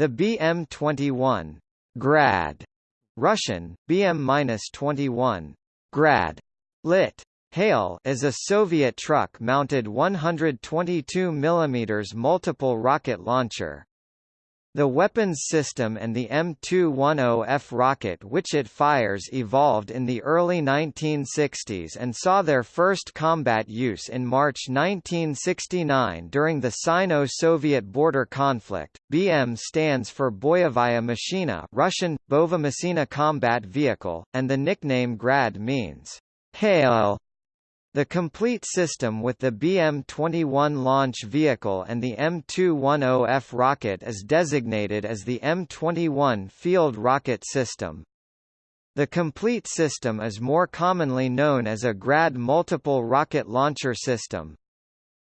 The BM-21 Grad, Russian, BM-21 Grad, lit. Hail is a Soviet truck-mounted 122 mm multiple rocket launcher. The weapons system and the M210F rocket which it fires evolved in the early 1960s and saw their first combat use in March 1969 during the Sino-Soviet border conflict. BM stands for Boyovaya Machina Russian, Bova Combat Vehicle, and the nickname Grad means, hail the complete system with the BM-21 launch vehicle and the M210F rocket is designated as the M21 Field Rocket System. The complete system is more commonly known as a GRAD multiple rocket launcher system.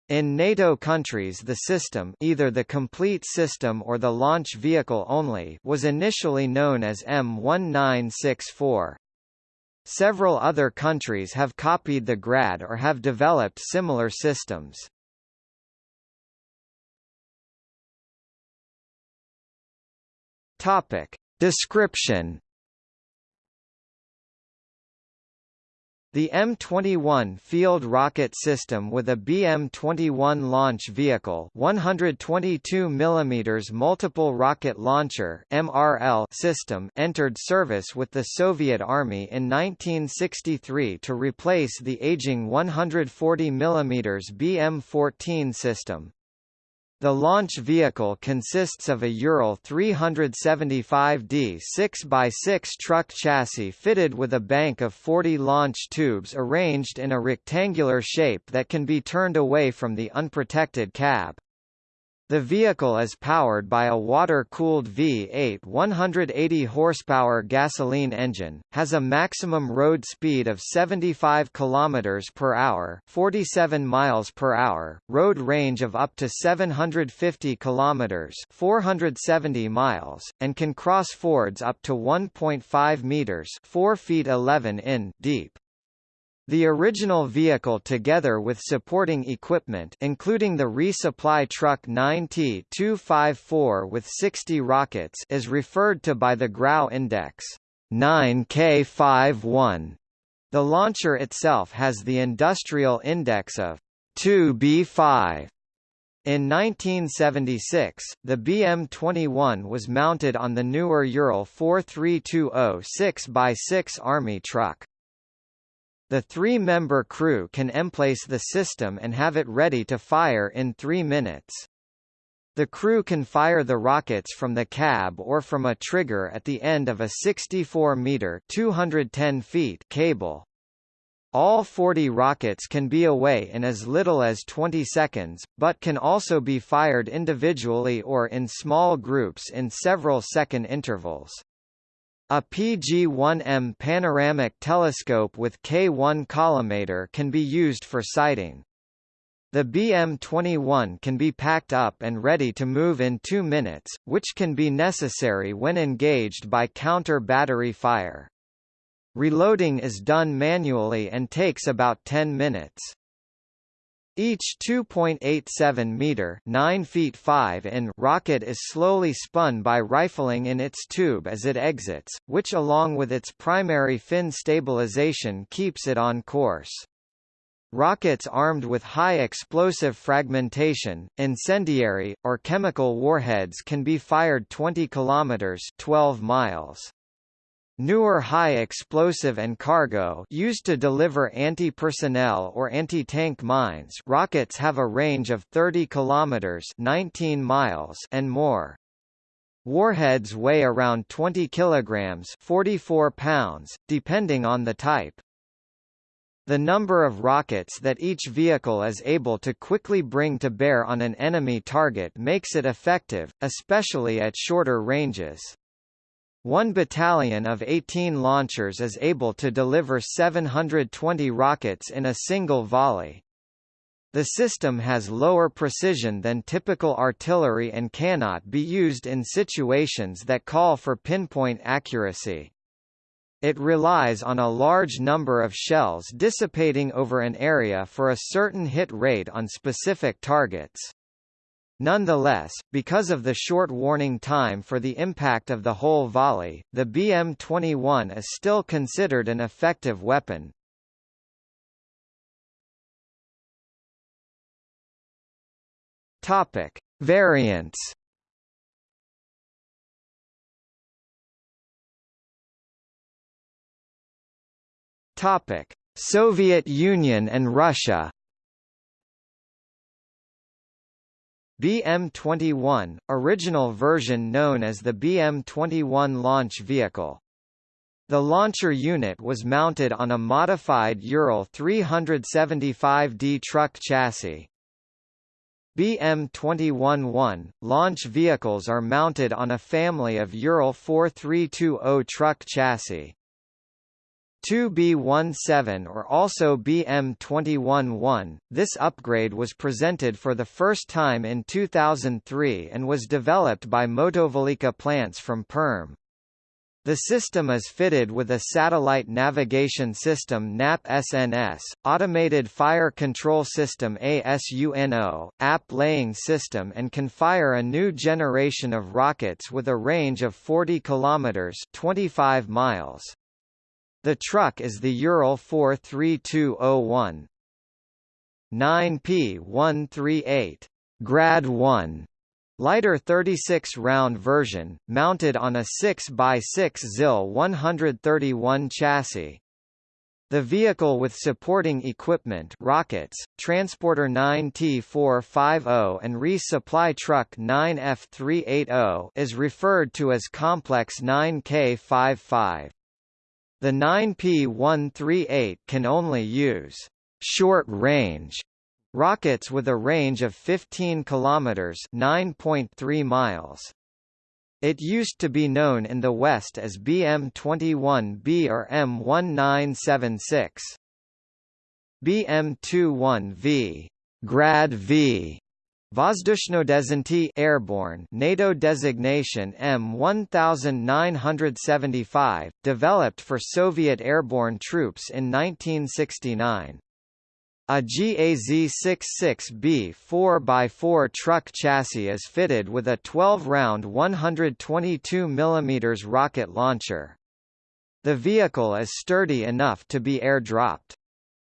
In NATO countries the system either the complete system or the launch vehicle only was initially known as M1964. Several other countries have copied the GRAD or have developed similar systems. Topic. Description The M21 field rocket system with a BM-21 launch vehicle 122 mm multiple rocket launcher MRL system entered service with the Soviet Army in 1963 to replace the aging 140 mm BM-14 system. The launch vehicle consists of a Ural 375D 6x6 truck chassis fitted with a bank of 40 launch tubes arranged in a rectangular shape that can be turned away from the unprotected cab. The vehicle is powered by a water-cooled V8 180 horsepower gasoline engine, has a maximum road speed of 75 km per hour, 47 miles per hour, road range of up to 750 km, 470 miles, and can cross fords up to 1.5 meters, 4 feet 11 in deep. The original vehicle together with supporting equipment including the resupply truck 9T-254 with 60 rockets is referred to by the GRAU index 9K51. The launcher itself has the industrial index of 2B5. In 1976, the BM-21 was mounted on the newer Ural 4320 6x6 Army truck. The three-member crew can emplace the system and have it ready to fire in three minutes. The crew can fire the rockets from the cab or from a trigger at the end of a 64-meter (210 feet) cable. All 40 rockets can be away in as little as 20 seconds, but can also be fired individually or in small groups in several second intervals. A PG-1M panoramic telescope with K1 collimator can be used for sighting. The BM-21 can be packed up and ready to move in two minutes, which can be necessary when engaged by counter-battery fire. Reloading is done manually and takes about 10 minutes. Each 2.87 meter (9 feet 5 in) rocket is slowly spun by rifling in its tube as it exits, which along with its primary fin stabilization keeps it on course. Rockets armed with high explosive fragmentation, incendiary, or chemical warheads can be fired 20 kilometers (12 miles). Newer high-explosive and cargo used to deliver anti-personnel or anti-tank mines rockets have a range of 30 kilometers 19 miles and more. Warheads weigh around 20 kilograms 44 pounds, depending on the type. The number of rockets that each vehicle is able to quickly bring to bear on an enemy target makes it effective, especially at shorter ranges. One battalion of 18 launchers is able to deliver 720 rockets in a single volley. The system has lower precision than typical artillery and cannot be used in situations that call for pinpoint accuracy. It relies on a large number of shells dissipating over an area for a certain hit rate on specific targets. Nonetheless, because of the short warning time for the impact of the whole volley, the BM-21 is still considered an effective weapon. Topic: Variants. Topic: Soviet Union and Russia. BM-21, original version known as the BM-21 launch vehicle. The launcher unit was mounted on a modified Ural 375D truck chassis. BM-21-1, launch vehicles are mounted on a family of Ural 4320 truck chassis. 2B17 or also BM21-1, this upgrade was presented for the first time in 2003 and was developed by Motovilikha plants from Perm. The system is fitted with a satellite navigation system NAP-SNS, automated fire control system ASUNO, app laying system and can fire a new generation of rockets with a range of 40 kilometers 25 miles. The truck is the Ural 43201. 9P138 Grad 1 lighter 36-round version, mounted on a 6x6 ZIL 131 chassis. The vehicle with supporting equipment rockets, Transporter 9T450 and resupply truck 9F380 is referred to as Complex 9K55. The 9P138 can only use short-range rockets with a range of 15 kilometers (9.3 miles). It used to be known in the West as BM-21B or M1976. BM-21V, Grad V, Vozdushnodesantyi airborne NATO designation M1975, developed for Soviet airborne troops in 1969. A GAZ-66B 4x4 truck chassis is fitted with a 12-round 122 mm rocket launcher. The vehicle is sturdy enough to be air-dropped.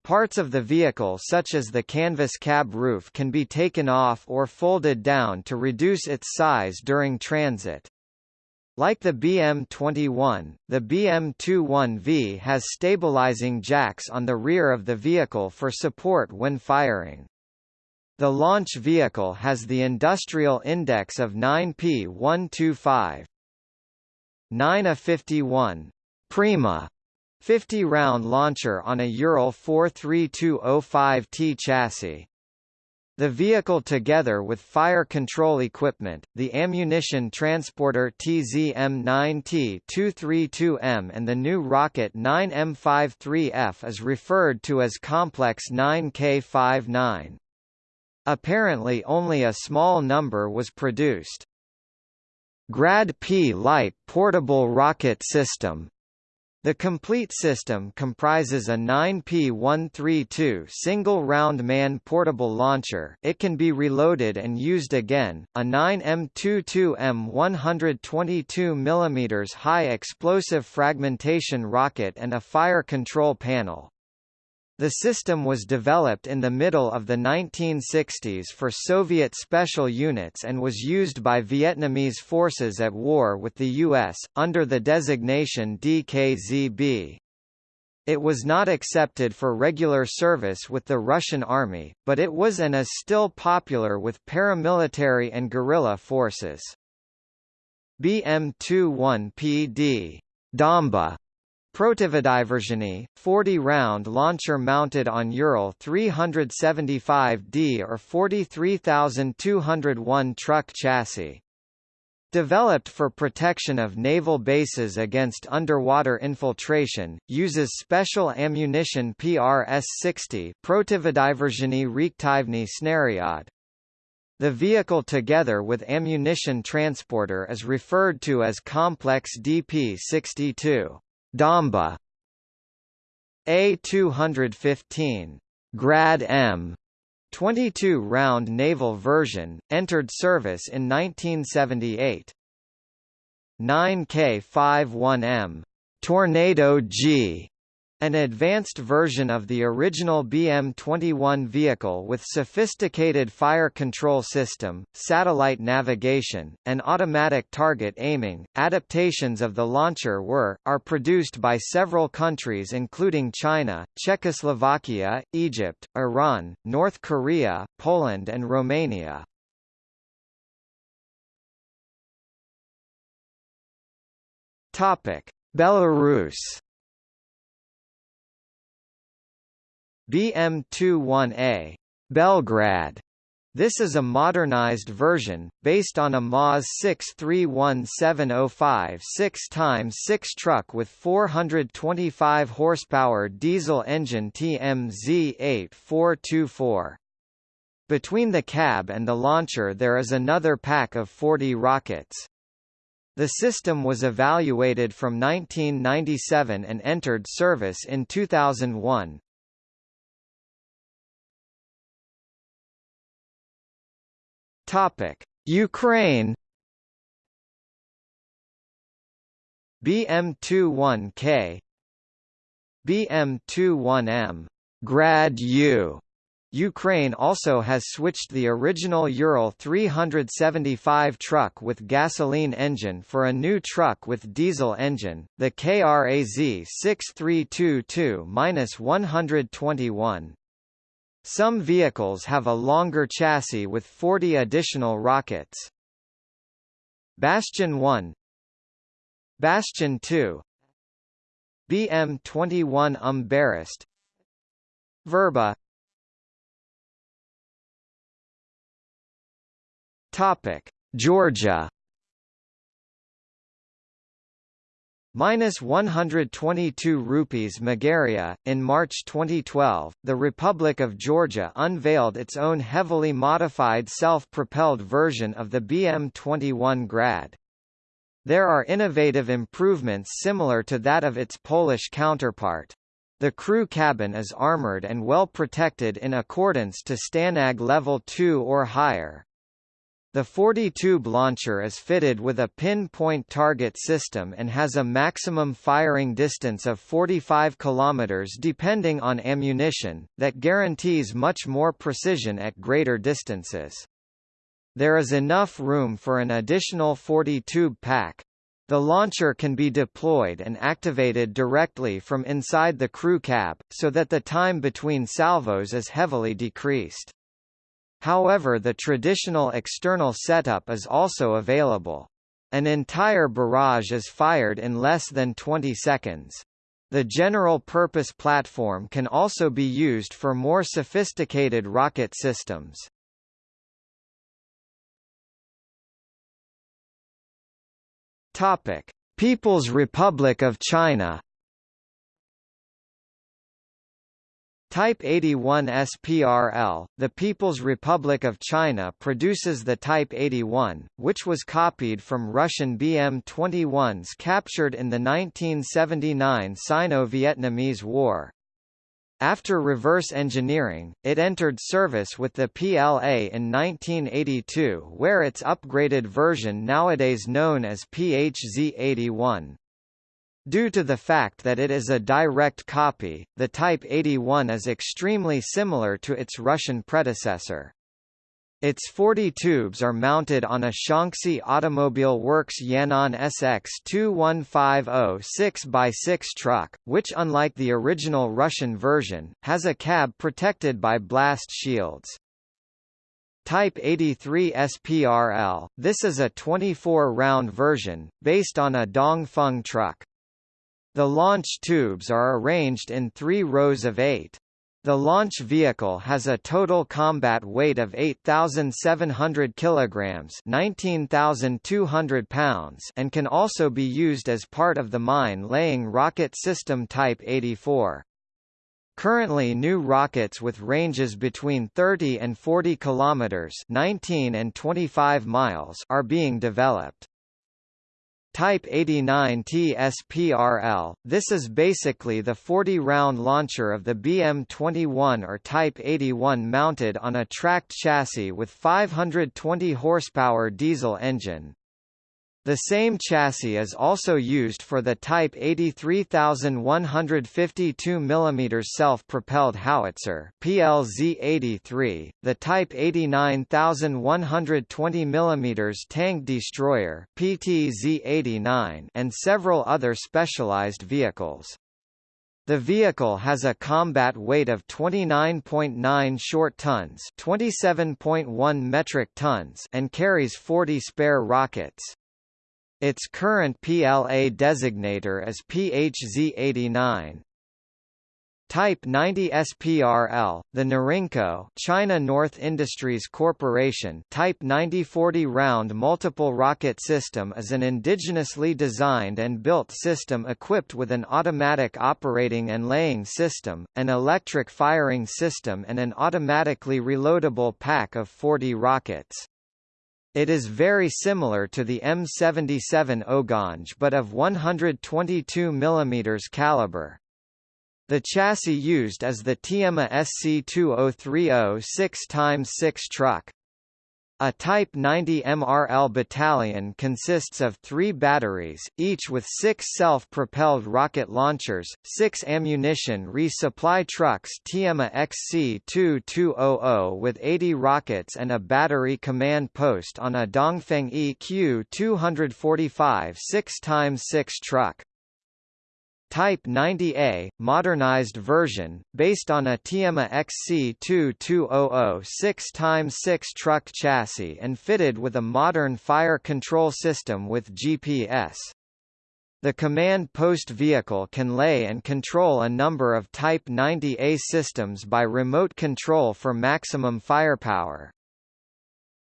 Parts of the vehicle such as the canvas cab roof can be taken off or folded down to reduce its size during transit. Like the BM-21, the BM-21V has stabilizing jacks on the rear of the vehicle for support when firing. The launch vehicle has the industrial index of 9P125. 9A51 Prima 50-round launcher on a Ural 43205T chassis. The vehicle together with fire control equipment, the ammunition transporter TZM-9T232M and the new rocket 9M53F is referred to as Complex 9K59. Apparently only a small number was produced. Grad P Light Portable Rocket System the complete system comprises a 9P132 single-round man-portable launcher it can be reloaded and used again, a 9M22M 122 mm high explosive fragmentation rocket and a fire control panel. The system was developed in the middle of the 1960s for Soviet special units and was used by Vietnamese forces at war with the U.S., under the designation DKZB. It was not accepted for regular service with the Russian Army, but it was and is still popular with paramilitary and guerrilla forces. BM-21PD Damba Protivodiverzheny, 40-round launcher mounted on Ural 375D or 43201 truck chassis. Developed for protection of naval bases against underwater infiltration, uses special ammunition PRS-60 Protivodiverzheny reaktivny snariad. The vehicle together with ammunition transporter is referred to as Complex DP-62. Damba. A215 Grad M. 22-round naval version, entered service in 1978. 9K51M Tornado G an advanced version of the original BM-21 vehicle with sophisticated fire control system, satellite navigation, and automatic target aiming. Adaptations of the launcher were, are produced by several countries including China, Czechoslovakia, Egypt, Iran, North Korea, Poland and Romania. Belarus BM-21A BelGrad this is a modernized version, based on a MAZ 631705 6x6 truck with 425 horsepower diesel engine TMZ8424. Between the cab and the launcher there is another pack of 40 rockets. The system was evaluated from 1997 and entered service in 2001. Topic: Ukraine BM21K BM21M Grad U Ukraine also has switched the original Ural 375 truck with gasoline engine for a new truck with diesel engine, the KRAZ 6322-121. Some vehicles have a longer chassis with 40 additional rockets. Bastion 1 Bastion 2 BM-21 Umbarest Verba Topic: Georgia Minus 122 rupees Megaria. In March 2012, the Republic of Georgia unveiled its own heavily modified self-propelled version of the BM-21 Grad. There are innovative improvements similar to that of its Polish counterpart. The crew cabin is armored and well protected in accordance to STANAG Level 2 or higher. The 40-tube launcher is fitted with a pinpoint target system and has a maximum firing distance of 45 km depending on ammunition, that guarantees much more precision at greater distances. There is enough room for an additional 40-tube pack. The launcher can be deployed and activated directly from inside the crew cab, so that the time between salvos is heavily decreased. However the traditional external setup is also available. An entire barrage is fired in less than 20 seconds. The general-purpose platform can also be used for more sophisticated rocket systems. Topic: People's Republic of China Type 81 SPRL, the People's Republic of China produces the Type 81, which was copied from Russian BM-21s captured in the 1979 Sino-Vietnamese War. After reverse engineering, it entered service with the PLA in 1982 where its upgraded version nowadays known as PHZ-81. Due to the fact that it is a direct copy, the Type 81 is extremely similar to its Russian predecessor. Its 40 tubes are mounted on a Shaanxi Automobile Works Yan'an SX 2150 6x6 truck, which unlike the original Russian version, has a cab protected by blast shields. Type 83 SPRL, this is a 24-round version, based on a Dongfeng truck. The launch tubes are arranged in three rows of eight. The launch vehicle has a total combat weight of 8,700 kilograms (19,200 pounds) and can also be used as part of the mine-laying rocket system Type 84. Currently new rockets with ranges between 30 and 40 kilometers (19 and 25 miles) are being developed. Type 89 TSPRL, this is basically the 40-round launcher of the BM-21 or Type 81 mounted on a tracked chassis with 520 horsepower diesel engine. The same chassis is also used for the Type 83152 mm self-propelled howitzer PLZ-83, the Type 89120 mm tank destroyer PTZ-89, and several other specialized vehicles. The vehicle has a combat weight of 29.9 short tons, 27.1 metric tons, and carries 40 spare rockets. Its current PLA designator is PHZ89. Type 90 SPRL, the Norinco China North Industries Corporation Type 9040 round multiple rocket system is an indigenously designed and built system equipped with an automatic operating and laying system, an electric firing system and an automatically reloadable pack of 40 rockets. It is very similar to the M77 Oganj but of 122 mm caliber. The chassis used is the Tiema SC2030 6x6 truck. A Type 90 MRL battalion consists of three batteries, each with six self-propelled rocket launchers, six ammunition resupply trucks TMA XC-2200 with 80 rockets and a battery command post on a Dongfeng EQ245 6x6 truck. Type 90A, modernized version, based on a Tiema XC2200 6x6 truck chassis and fitted with a modern fire control system with GPS. The command post vehicle can lay and control a number of Type 90A systems by remote control for maximum firepower.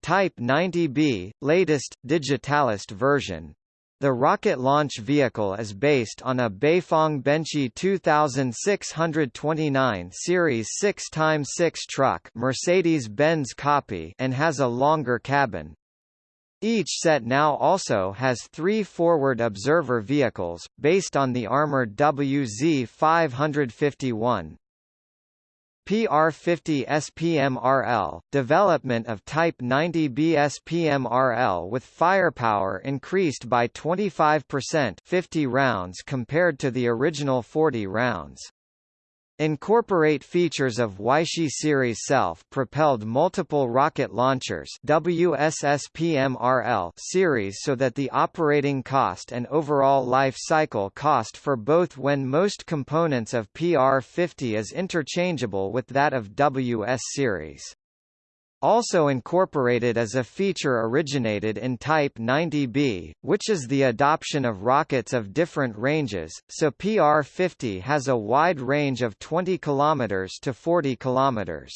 Type 90B, latest, digitalist version, the rocket launch vehicle is based on a Beifeng Benqi 2629 Series 6x6 truck Mercedes-Benz copy and has a longer cabin. Each set now also has three forward observer vehicles, based on the armored WZ-551. PR50 SPMRL, development of Type 90 BSPMRL with firepower increased by 25% 50 rounds compared to the original 40 rounds. Incorporate features of Weishi series self-propelled multiple rocket launchers WSSPMRL series so that the operating cost and overall life cycle cost for both when most components of PR50 is interchangeable with that of WS series. Also incorporated as a feature originated in Type 90B, which is the adoption of rockets of different ranges, so PR-50 has a wide range of 20 km to 40 km.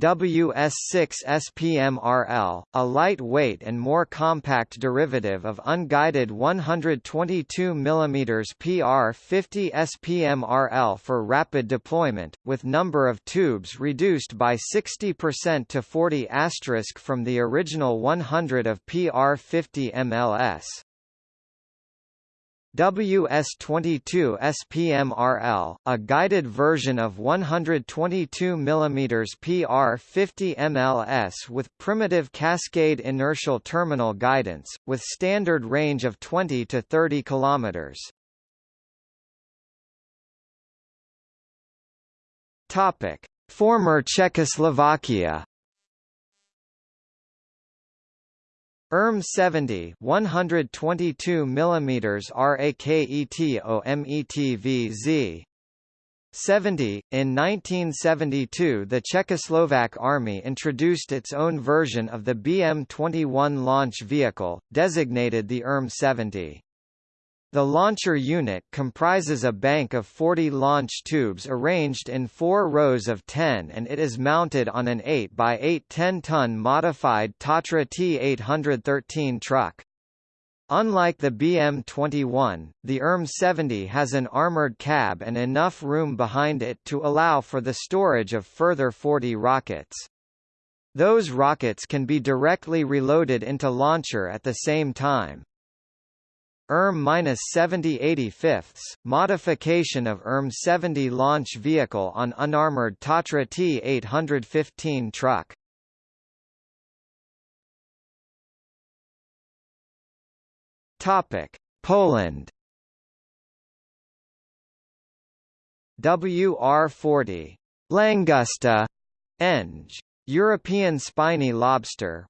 WS6 SPMRL, a lightweight and more compact derivative of unguided 122 mm PR50 SPMRL for rapid deployment, with number of tubes reduced by 60% to 40 from the original 100 of PR50 MLS. WS-22 SPMRL, a guided version of 122 mm PR-50 MLS with primitive cascade inertial terminal guidance, with standard range of 20 to 30 km. Topic: Former Czechoslovakia ERM 70 122 mm RAKETOMETVZ 70. In 1972 the Czechoslovak Army introduced its own version of the BM-21 launch vehicle, designated the ERM 70. The launcher unit comprises a bank of 40 launch tubes arranged in four rows of 10 and it is mounted on an 8x8 10-ton modified Tatra T813 truck. Unlike the BM-21, the RM-70 has an armored cab and enough room behind it to allow for the storage of further 40 rockets. Those rockets can be directly reloaded into launcher at the same time. ERM 70 85 modification of ERM 70 launch vehicle on unarmored Tatra T815 truck. Topic: Poland. WR40 Langusta Eng European spiny lobster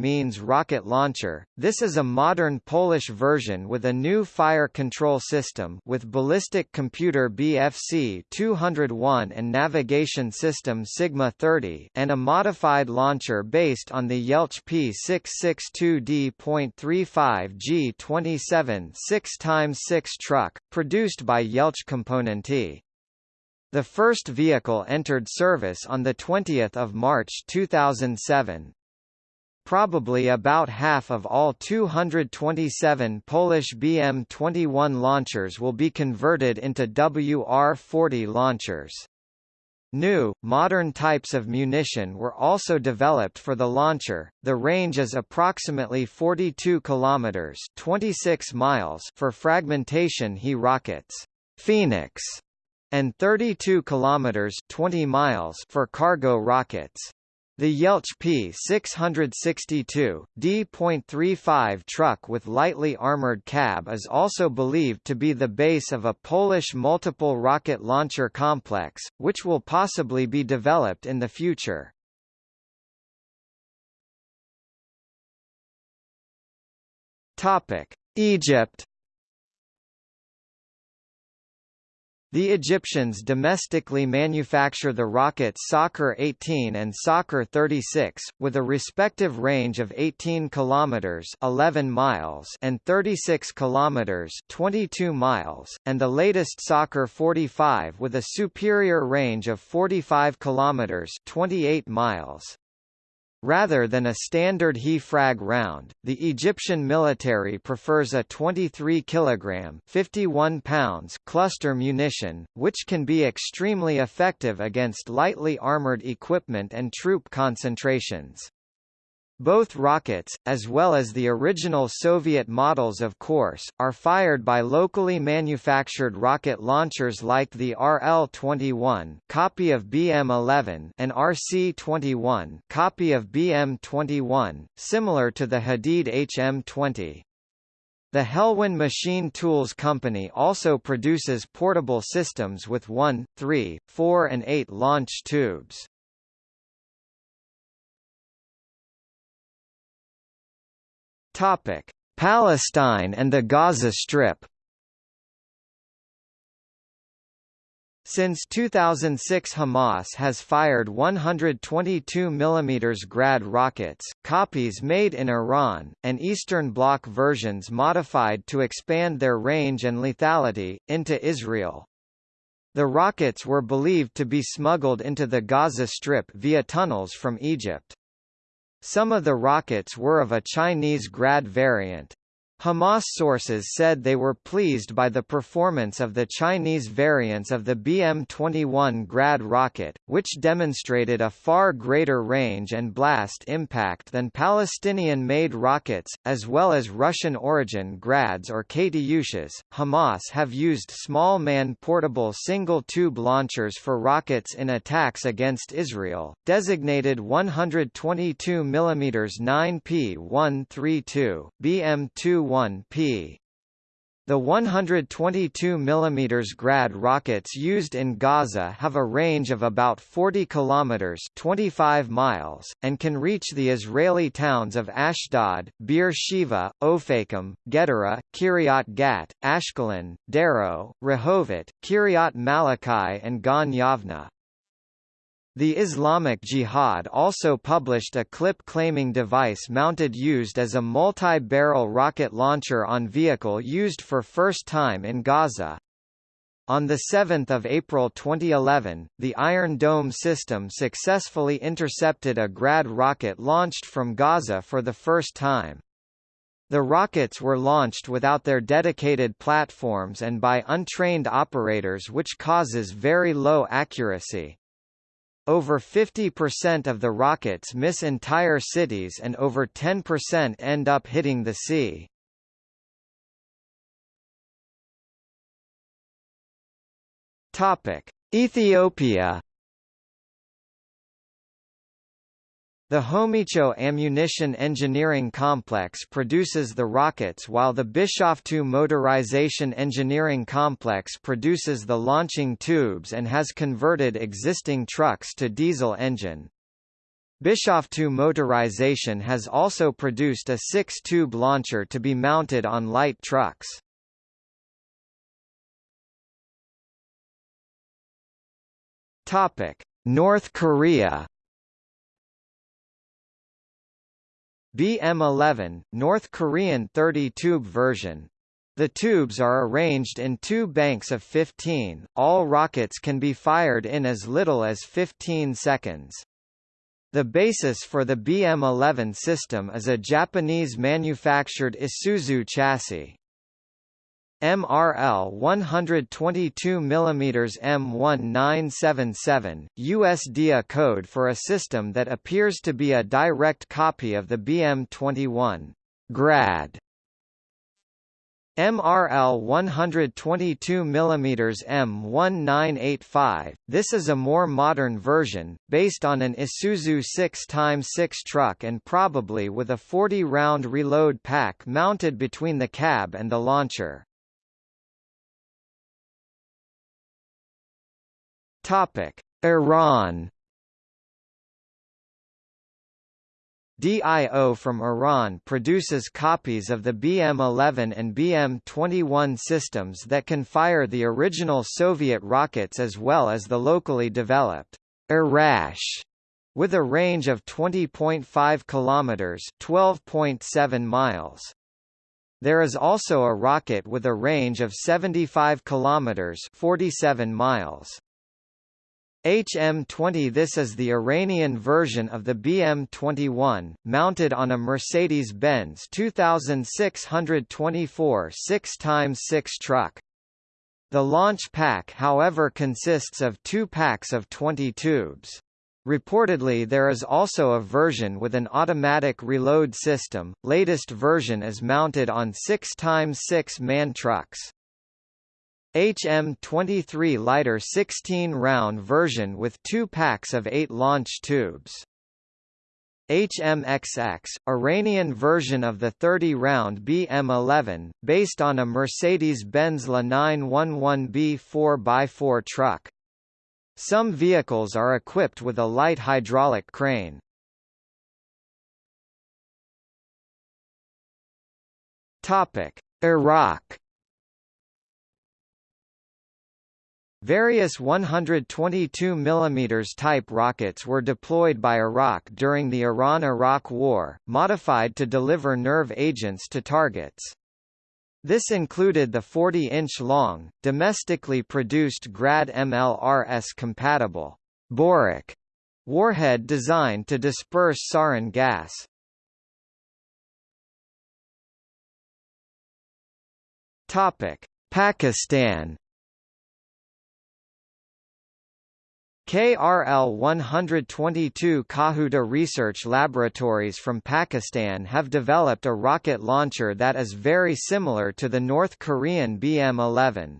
means rocket launcher. This is a modern Polish version with a new fire control system with ballistic computer BFC 201 and navigation system Sigma 30 and a modified launcher based on the Jelcz P662D.35 G27 6x6 truck, produced by Jelcz Komponenty. The first vehicle entered service on 20 March 2007. Probably about half of all 227 Polish BM-21 launchers will be converted into WR-40 launchers. New, modern types of munition were also developed for the launcher. The range is approximately 42 kilometers (26 miles) for fragmentation HE rockets. Phoenix and 32 kilometers 20 miles for cargo rockets. The Jelcz P662, D.35 truck with lightly armored cab is also believed to be the base of a Polish multiple rocket launcher complex, which will possibly be developed in the future. Egypt The Egyptians domestically manufacture the rockets Sakr 18 and Sakr 36, with a respective range of 18 km 11 miles and 36 km 22 miles, and the latest Sakr 45 with a superior range of 45 km 28 miles. Rather than a standard HE-frag round, the Egyptian military prefers a 23 kg 51 pounds cluster munition, which can be extremely effective against lightly armored equipment and troop concentrations. Both rockets, as well as the original Soviet models of course, are fired by locally manufactured rocket launchers like the RL-21 copy of BM-11 and RC-21 copy of BM-21, similar to the Hadid HM-20. The Helwan Machine Tools Company also produces portable systems with 1, 3, 4 and 8 launch tubes. Topic: Palestine and the Gaza Strip. Since 2006 Hamas has fired 122 mm Grad rockets, copies made in Iran, and Eastern Bloc versions modified to expand their range and lethality, into Israel. The rockets were believed to be smuggled into the Gaza Strip via tunnels from Egypt. Some of the rockets were of a Chinese Grad variant. Hamas sources said they were pleased by the performance of the Chinese variants of the BM-21 Grad rocket, which demonstrated a far greater range and blast impact than Palestinian-made rockets, as well as Russian-origin Grads or Katyushas. Hamas have used small man-portable single-tube launchers for rockets in attacks against Israel, designated 122 mm 9P132, BM-2 1p. The 122 mm Grad rockets used in Gaza have a range of about 40 kilometers (25 miles) and can reach the Israeli towns of Ashdod, Beer Sheva, Ofakim, Gedera, Kiryat Gat, Ashkelon, Darrow, Rehovot, Kiryat Malachi and Gan Yavna. The Islamic Jihad also published a clip-claiming device mounted used as a multi-barrel rocket launcher on vehicle used for first time in Gaza. On 7 April 2011, the Iron Dome system successfully intercepted a Grad rocket launched from Gaza for the first time. The rockets were launched without their dedicated platforms and by untrained operators which causes very low accuracy. Over 50% of the rockets miss entire cities and over 10% end up hitting the sea. Topic: Ethiopia The Homicho Ammunition Engineering Complex produces the rockets while the Bishoftu Motorization Engineering Complex produces the launching tubes and has converted existing trucks to diesel engine. Bishoftu Motorization has also produced a six-tube launcher to be mounted on light trucks. North Korea BM-11, North Korean 30-tube version. The tubes are arranged in two banks of 15, all rockets can be fired in as little as 15 seconds. The basis for the BM-11 system is a Japanese-manufactured Isuzu chassis. MRL 122 mm M1977, USDA code for a system that appears to be a direct copy of the BM21 grad. MRL 122 mm M1985, this is a more modern version, based on an Isuzu 6x6 truck and probably with a 40-round reload pack mounted between the cab and the launcher. Topic: Iran. DIO from Iran produces copies of the BM-11 and BM-21 systems that can fire the original Soviet rockets as well as the locally developed Arash with a range of 20.5 kilometers, 12.7 miles. There is also a rocket with a range of 75 kilometers, 47 miles. HM20 This is the Iranian version of the BM21, mounted on a Mercedes-Benz 2624 6x6 truck. The launch pack however consists of two packs of 20 tubes. Reportedly there is also a version with an automatic reload system, latest version is mounted on 6x6 MAN trucks. HM23 lighter 16-round version with two packs of eight launch tubes. HMXX, Iranian version of the 30-round BM11, based on a Mercedes-Benz La 911B 4x4 truck. Some vehicles are equipped with a light hydraulic crane. Iraq Various 122 mm type rockets were deployed by Iraq during the Iran–Iraq War, modified to deliver nerve agents to targets. This included the 40-inch-long, domestically produced Grad MLRS-compatible Borak warhead designed to disperse sarin gas. Pakistan KRL 122 Kahuta Research Laboratories from Pakistan have developed a rocket launcher that is very similar to the North Korean BM-11.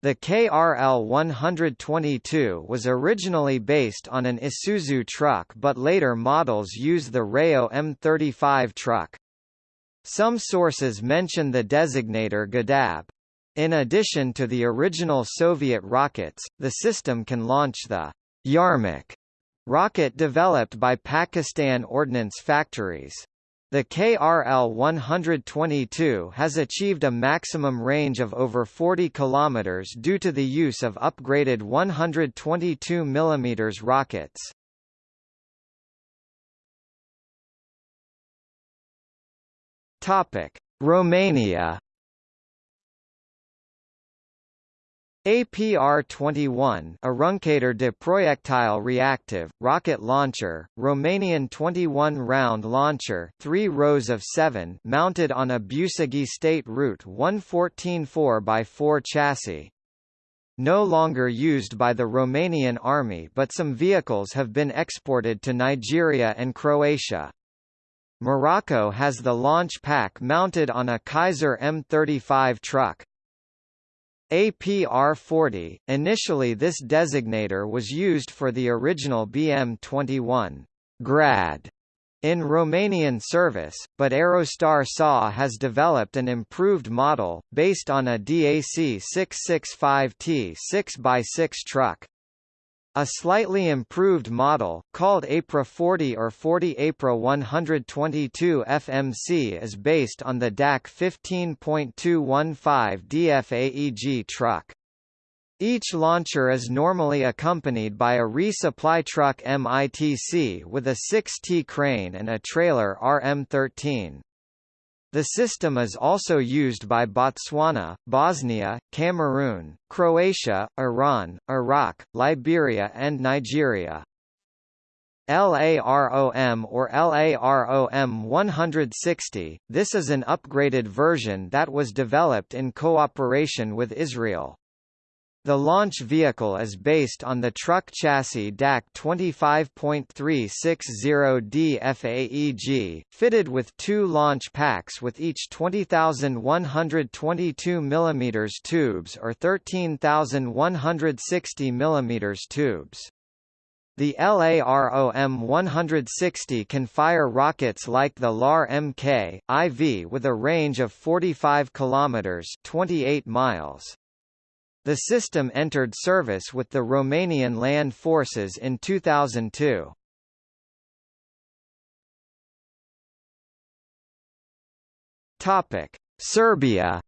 The KRL 122 was originally based on an Isuzu truck but later models use the Reo M35 truck. Some sources mention the designator Gadab. In addition to the original Soviet rockets, the system can launch the Yarmouk rocket developed by Pakistan Ordnance Factories. The KRL-122 has achieved a maximum range of over 40 km due to the use of upgraded 122 mm rockets. Romania APR-21 Aruncator de Projectile Reactive, rocket launcher, Romanian 21-round launcher 3 rows of 7 mounted on a Bucegi State Route 114 4x4 chassis. No longer used by the Romanian Army but some vehicles have been exported to Nigeria and Croatia. Morocco has the launch pack mounted on a Kaiser M35 truck. APR-40. Initially this designator was used for the original BM-21 Grad in Romanian service, but Aerostar SA has developed an improved model, based on a DAC 665T 6x6 truck. A slightly improved model, called APRA 40 or 40 APRA 122 FMC is based on the DAC 15.215 DFAEG truck. Each launcher is normally accompanied by a resupply truck MITC with a 6T crane and a trailer RM13. The system is also used by Botswana, Bosnia, Cameroon, Croatia, Iran, Iraq, Liberia and Nigeria. LAROM or LAROM 160, this is an upgraded version that was developed in cooperation with Israel. The launch vehicle is based on the truck chassis DAC 25.360D FAEG, fitted with two launch packs with each 20,122 mm tubes or 13,160 mm tubes. The LAROM 160 can fire rockets like the LAR Mk, IV with a range of 45 km 28 miles. The system entered service with the Romanian Land Forces in 2002. Topic: Serbia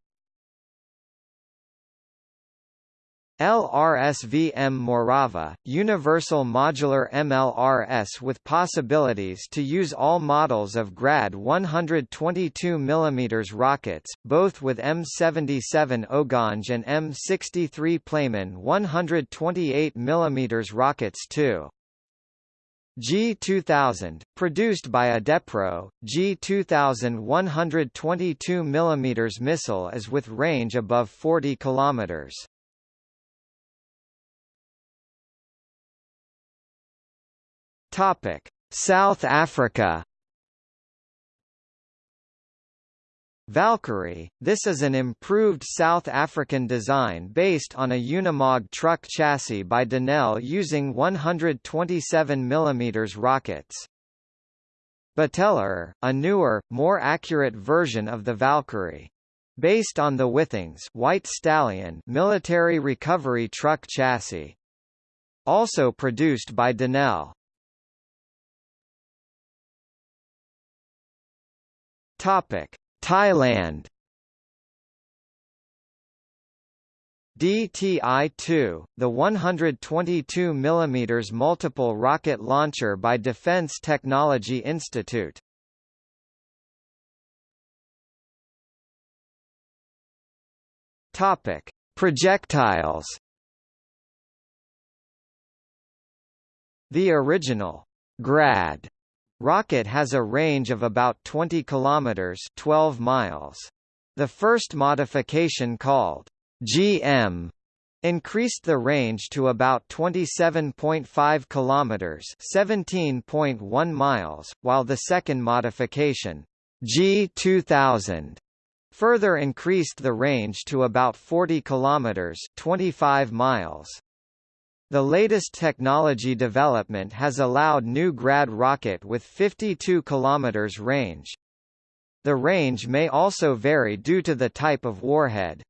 LRSVM Morava, Universal Modular MLRS with possibilities to use all models of GRAD 122 mm rockets, both with M77 Oganj and M63 Plamen 128 mm rockets too. G2000, produced by EDePro, G2000 122 mm missile is with range above 40 km. Topic: South Africa. Valkyrie, this is an improved South African design based on a Unimog truck chassis by Denel using 127 mm rockets. Bateleur, a newer, more accurate version of the Valkyrie. Based on the Withings White Stallion military recovery truck chassis. Also produced by Denel. Topic: Thailand. DTI-2, the 122 mm multiple rocket launcher by Defense Technology Institute. Topic: Projectiles. The original Grad Rocket has a range of about 20 kilometers, 12 miles. The first modification called GM increased the range to about 27.5 kilometers, 17.1 miles, while the second modification G2000 further increased the range to about 40 kilometers, 25 miles. The latest technology development has allowed new Grad rocket with 52 km range. The range may also vary due to the type of warhead.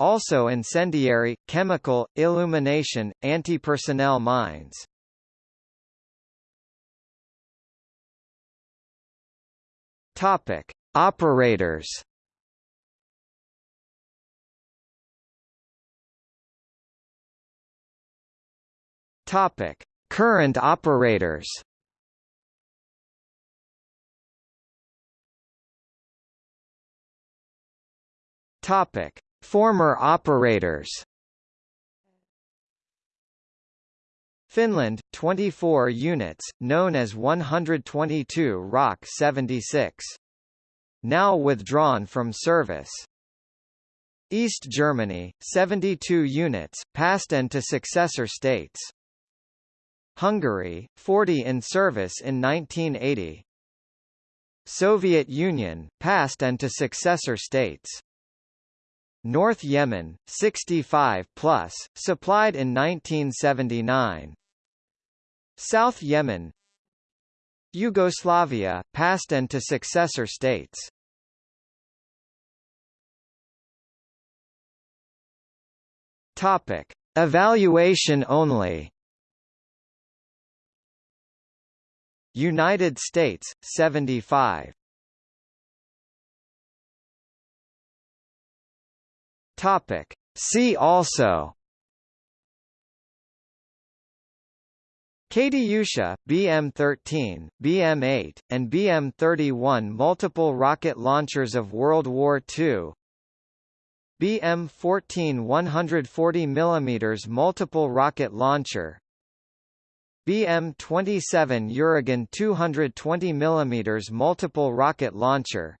Also incendiary, chemical, illumination, anti-personnel mines. Topic: Operators. Topic: Current operators. Topic: Former operators. Finland 24 units known as 122 Rock 76 now withdrawn from service. East Germany 72 units passed and to successor states Hungary, 40 in service in 1980. Soviet Union, passed and to successor states. North Yemen, 65 plus, supplied in 1979. South Yemen Yugoslavia, past and to successor states Topic. Evaluation only United States, 75 Topic. See also. Katyusha, BM-13, BM-8, and BM-31 multiple rocket launchers of World War II BM-14 140 mm multiple rocket launcher BM-27 Uragan 220 mm multiple rocket launcher.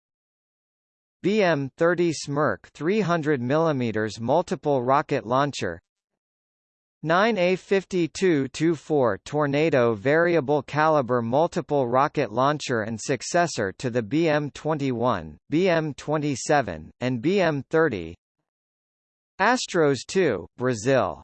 BM-30 Smerch 300 mm multiple rocket launcher. 9A52-24 Tornado variable caliber multiple rocket launcher and successor to the BM-21, BM-27, and BM-30 Astros 2, Brazil